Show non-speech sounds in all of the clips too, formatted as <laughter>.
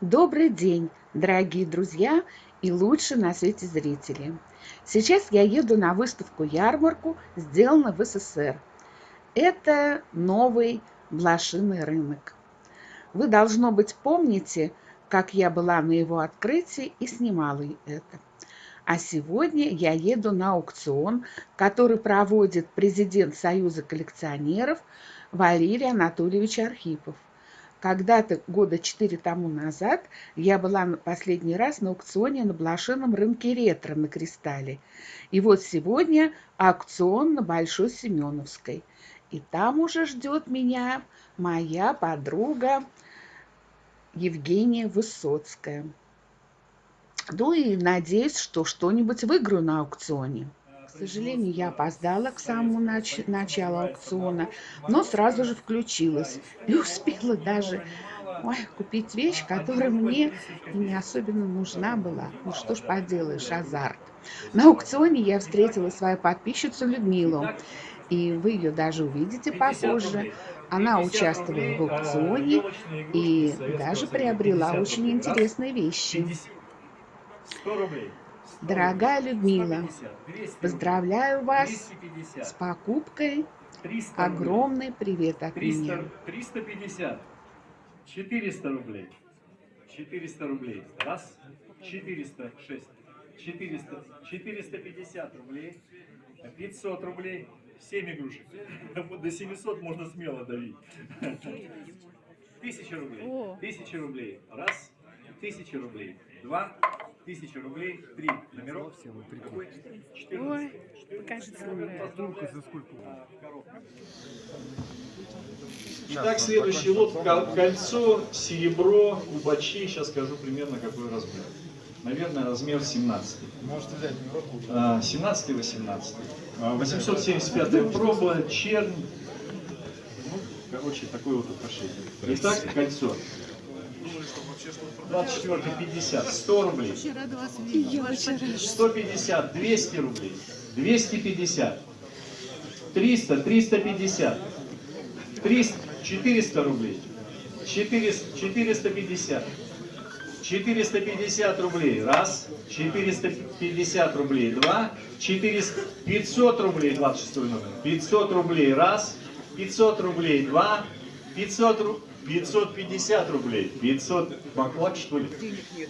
Добрый день, дорогие друзья и лучшие на свете зрители. Сейчас я еду на выставку-ярмарку, сделанную в СССР. Это новый блошиный рынок. Вы, должно быть, помните, как я была на его открытии и снимала это. А сегодня я еду на аукцион, который проводит президент Союза коллекционеров Валерий Анатольевич Архипов. Когда-то, года четыре тому назад, я была последний раз на аукционе на блошином рынке ретро на Кристалле. И вот сегодня аукцион на Большой Семеновской. И там уже ждет меня моя подруга Евгения Высоцкая. Ну и надеюсь, что что-нибудь выиграю на аукционе. К сожалению, я опоздала к самому нач началу аукциона, но сразу же включилась и успела даже ой, купить вещь, которая мне не особенно нужна была. Ну что ж поделаешь, азарт. На аукционе я встретила свою подписчицу Людмилу, и вы ее даже увидите попозже. Она участвовала в аукционе и даже приобрела очень интересные вещи. 100 рублей. Дорогая Людмила, поздравляю вас с покупкой. Огромный привет от 300, меня. 350, 400 рублей, 400 рублей, раз, 406, 400, 450 рублей, 500 рублей, 7 игрушек. <laughs> До 700 можно смело давить. <laughs> 1000 рублей, 1000 рублей, раз, 1000 рублей, два, Тысяча рублей, три номеров. Какой? 14. Ой, покажите. за сколько? Итак, следующий лот. Кольцо, серебро, кубачи. Сейчас скажу примерно какой размер. Наверное, размер 17. Можете взять 17-18. 875 проба, чернь. Ну, короче, такое вот украшение. Итак, кольцо. 24 50, 100 рублей. 150, 200 рублей. 250. 300, 350. 300, 400 рублей. 400, 450. 450 рублей. Раз. 450 рублей. Два. 400, 500 рублей. 26 номер. 500 рублей. Раз. 500 рублей. Два. 500 рублей. 550 рублей. 500, баклак что ли?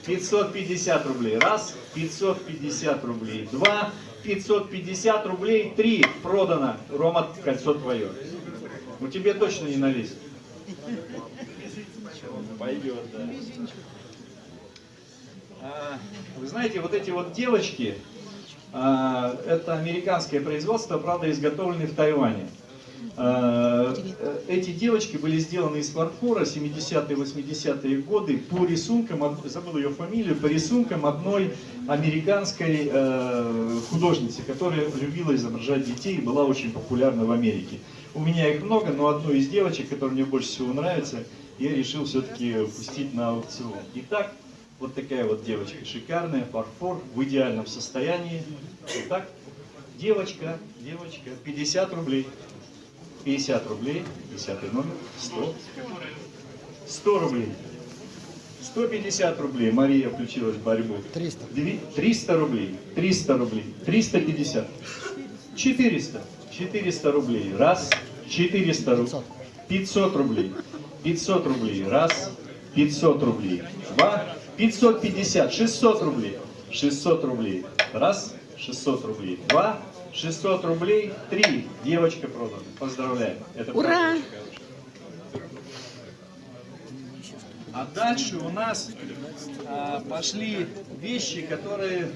550 рублей. Раз. 550 рублей. Два. 550 рублей. Три. Продано. Рома, кольцо твое. Ну тебе точно не налезть. Пойдет, да. А, вы знаете, вот эти вот девочки, а, это американское производство, правда, изготовлены в Тайване. Э, эти девочки были сделаны из фарфора 70-е, 80-е годы по рисункам, забыл ее фамилию, по рисункам одной американской э, художницы, которая любила изображать детей и была очень популярна в Америке. У меня их много, но одну из девочек, которая мне больше всего нравится, я решил все-таки пустить на аукцион. Итак, вот такая вот девочка, шикарная, фарфор, в идеальном состоянии. Итак, девочка, девочка, 50 рублей. 50 рублей, 10 номер, 100, 100 рублей, 150 рублей, Мария включилась в борьбу, 300, 300 рублей, 300 рублей, 350, 400, 400 рублей, раз, 400 рублей, 500 рублей, 500 рублей, раз, 500 рублей, два, 550, 600 рублей, 600 рублей, раз, 600 рублей, два, 600 рублей, 3. Девочка продана. Поздравляем. Это Ура! А дальше у нас а, пошли вещи, которые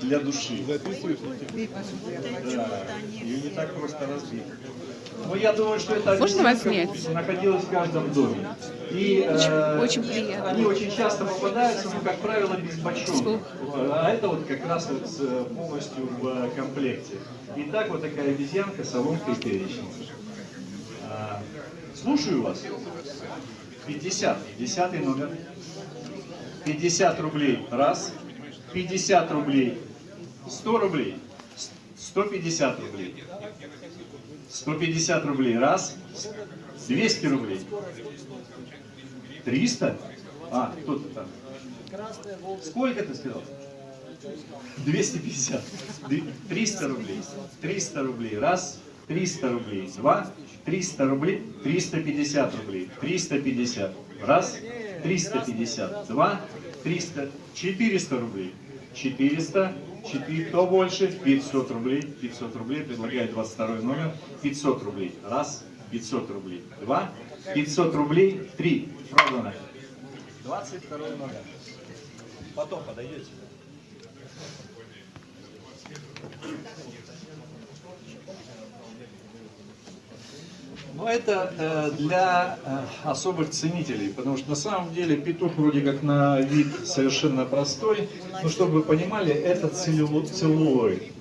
для души. Да, ее не так просто разбить. Но я думаю, что это Можно вас снять? находилась в каждом доме. И э, очень приятно. они очень часто попадаются, но, как правило, без бачок. А это вот как раз вот э, полностью в э, комплекте. Итак, вот такая обезьянка, соломка и перечница. А, слушаю вас. 50. Десятый номер. 50 рублей. Раз. 50 рублей. 100 рублей. 150 рублей. 150 рублей. Раз. 200 рублей. 300? А, кто-то там. Сколько ты сказал? 250. Две- 300 рублей. 300 рублей. Раз. 300 рублей. Два. 300 рублей. 350 рублей. 350. Раз. 350. Два. 300. 400 рублей. 400. 4. Кто больше? 500 рублей. 500 рублей. Предлагает 22 номер. 500 рублей. Раз. 500 рублей. Два. 500 рублей. Три. Продано. 22 номер. Потом подойдете. Но это э, для э, особых ценителей, потому что на самом деле петух вроде как на вид совершенно простой, но чтобы вы понимали, это целлулоид.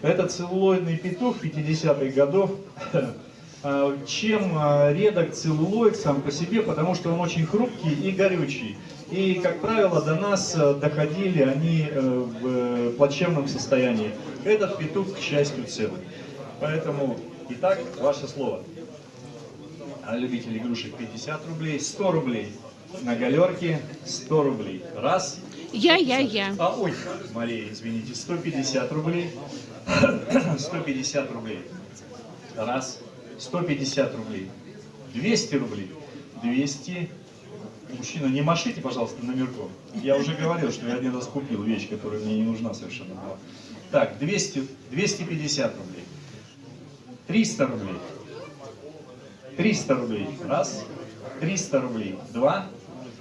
Это целлулоидный петух 50-х годов. <laughs> Э, Чем э, редок целлулоид сам по себе, потому что он очень хрупкий и горючий. И, как правило, до нас э, доходили они в плачевном состоянии. Этот петух, к счастью, целый. Поэтому, итак, ваше слово. А любитель игрушек 50 рублей, 100 рублей. На галерке 100 рублей. Раз. Я, я, я. А, ой, Мария, извините, 150 рублей. <clears throat> 150 рублей. Раз. 150 рублей. 200 рублей. 200. Мужчина, не машите, пожалуйста, номерком. Я уже говорил, что я один раз купил вещь, которая мне не нужна совершенно была. Так, 200, 250 рублей. 300 рублей. 300 рублей. Раз. 300 рублей. Два.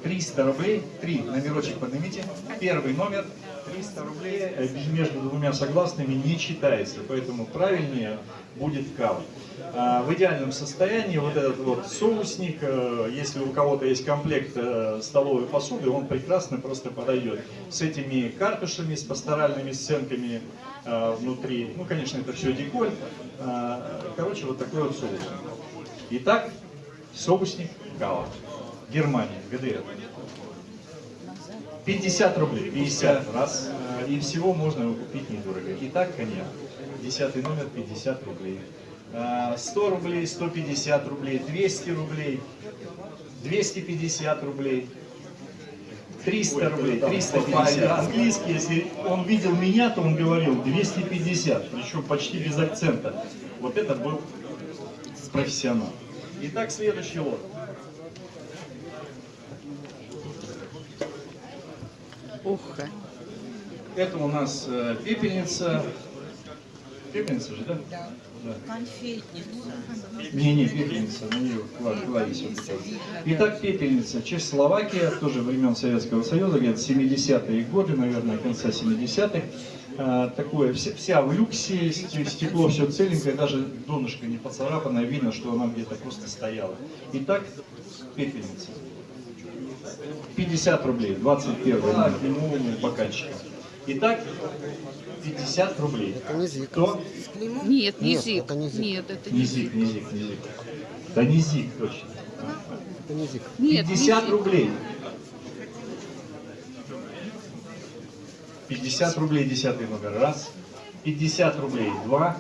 300 рублей. Три. Номерочек поднимите. Первый номер. 300 рублей между двумя согласными не читается, поэтому правильнее будет кава. А, В идеальном состоянии вот этот вот соусник, э, если у кого-то есть комплект э, столовой посуды, он прекрасно просто подойдет. С этими картушами, с пасторальными сценками э, внутри. Ну, конечно, это все деколь. А, Короче, вот такой вот соус. Итак, соусник кава. Германия, ГДР. 50 рублей, 50 раз. И всего можно его купить недорого. Итак, коньяк. Десятый номер 50 рублей. Э, 100 рублей, 150 рублей, 200 рублей, 250 рублей. 300 рублей, 350. Английский, если он видел меня, то он говорил 250, причем почти без акцента. Вот это был профессионал. Итак, следующий лот. Ух. Это у нас э, пепельница. Пепельница же, да? Да. Да. Конфетница. Не, не, пепельница, на нее кла- клавиш вот эти вот. Итак, пепельница. Чехословакия, тоже времен Советского Союза, где-то 70-е годы, наверное, конца 70-х. А, такое, вся, вся в люксе, сте- стекло все целенькое, даже донышко не поцарапанное, видно, что она где-то просто стояла. Итак, пепельница. 50 рублей, 21 номер, ну, бокальчика. Итак, 50 рублей. Это не зик. Кто? Нет, не Нет, это не зик. Нет, это Не не зик, не зик, не зик. Да не зик, точно. Это не зик. Нет, не 50 зик. рублей. 50 рублей, десятый номер. Раз. 50 рублей. Два.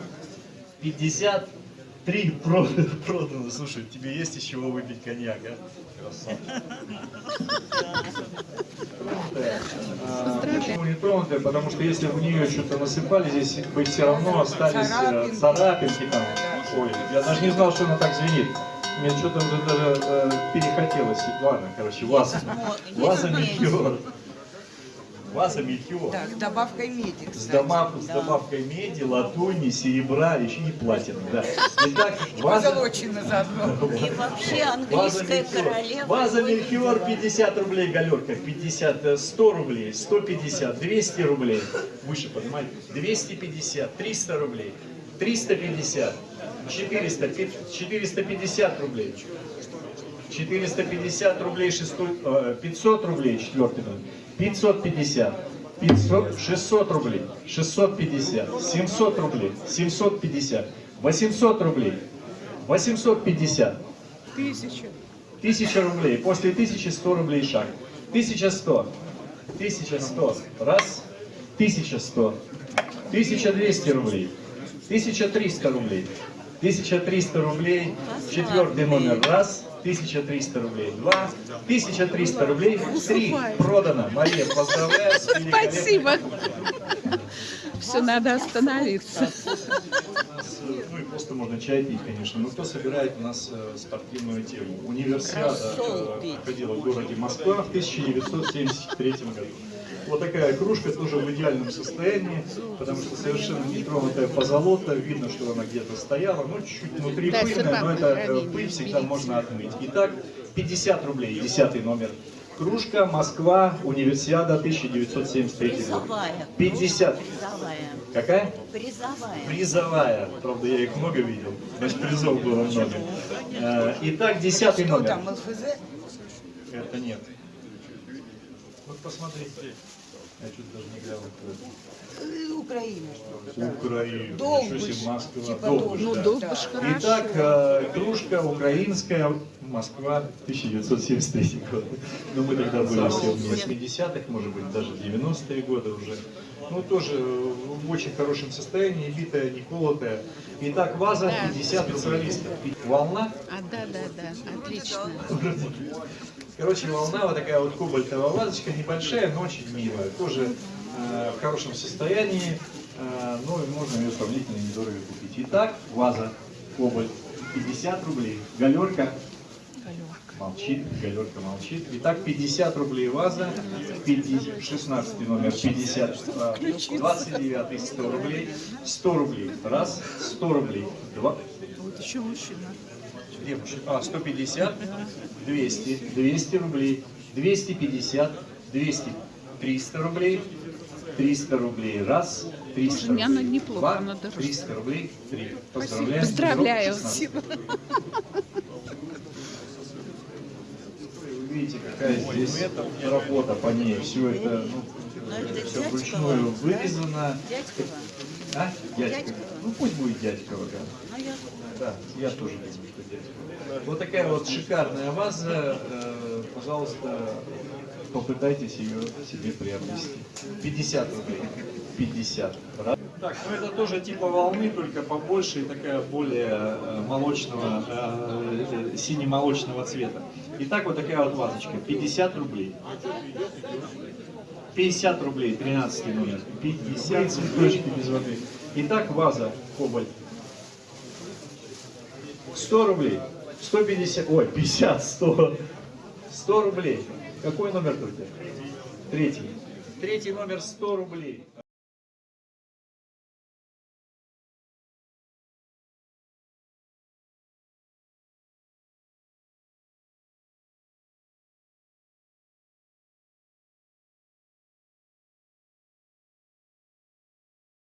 53 продано. продано. Слушай, тебе есть из чего выпить коньяк, а? Красавчик. Почему не тронутая? Потому что если в нее что-то насыпали, здесь бы все равно остались э, Царапинки. царапинки там. Ой, я даже не знал, что она так звенит. Мне что-то уже даже э, перехотелось. Ладно, короче, ваза. Ваза мельхиор. Ваза мельхиор. Да, с добавкой меди, С, добав- с Да. добавкой меди, латуни, серебра еще и платины. Да. Итак, ваза, Позолочено заодно. <laughs> И вообще ваза английская Мельхиор. королева. Ваза Мельхиор 50 рублей галерка, 50, э, 100 рублей, 150, 200 рублей. Выше, понимаете? 250, 300 рублей, 350, 400, пи- 450 рублей. 450 рублей, шестой, э, 500 рублей, четвертый номер. 550, 500, 600 рублей, 650, 700 рублей, 750, 800 рублей, 850, Тысяча. 1000 рублей, после 1100 рублей шаг, 1100, 1100, раз, 1100, 1200 рублей, 1300 рублей, 1300 рублей, четвертый номер, раз, 1300 рублей. Два, 1300 рублей. Три, продано. Мария, поздравляю. Спасибо. Все, надо остановиться. Ну и просто можно чай пить, конечно. Но кто собирает у нас э, спортивную тему? Универсиада э, проходила в городе Москва в 1973 году. Вот такая кружка тоже в идеальном состоянии, потому что совершенно не тронутая позолота, видно, что она где-то стояла, ну чуть-чуть внутри пыльная, но это э, пыль всегда можно отмыть. Итак, 50 рублей, 10 номер. Кружка Москва, Универсиада 1973 год. Призовая. 50. Призовая. Какая? Призовая. Призовая. Правда, я их много видел. Значит, призов было много. Э, Итак, десятый Что номер. там, ЛФЗ? Это нет. Вот посмотрите. Я чуть даже не глянул. кто Э, Украина. Украина. Долбыш. Москва. Типа Долбыш, да. Долбыш хорошо. Итак, э, кружка украинская, Москва, 1973 год. Ну, мы тогда были все в 80-х, может быть, даже 90-е годы уже. Ну, тоже э, в очень хорошем состоянии, битая, не колотая. Итак, ваза 50 специалистов. Волна А, да, да, да, отлично. Короче, волна вот такая вот кобальтовая вазочка, небольшая, но очень милая. Тоже э, в хорошем состоянии, э, ну и можно ее сравнительно недорого купить. Итак, ваза кобальт 50 рублей. Галерка молчит, галерка молчит. Итак, 50 рублей ваза, 50, 16 номер 50, а, 29 100 рублей, 100 рублей, раз, 100 рублей, два, Вот еще мужчина. Где мужчина? А, 150, 200, 200 рублей, 250, 200, 300 рублей, 300 рублей, раз, 300 Слушай, мне она рублей, неплохо, два, она дороже. 300 рублей, три. Поздравляю. 16. Вы видите, какая здесь работа по ней. Все это, ну, Но это все вручную вырезано. Дядькова. А? Дядькова. Ну пусть будет дядькова, да. Ну, я Да, я тоже дядькова. Вот такая вот шикарная ваза. э, Пожалуйста, попытайтесь ее себе приобрести. 50 рублей. 50. Раз. Так, ну это тоже типа волны, только побольше и такая более э, молочного, э, э, сине-молочного цвета. Итак, вот такая вот вазочка. 50 рублей. 50 рублей, 13 номер. 50 цветочки без воды. Итак, ваза кобальт. 100 рублей. 150, ой, 50, 100. 100 рублей. Какой номер только? Третий. Третий номер 100 рублей.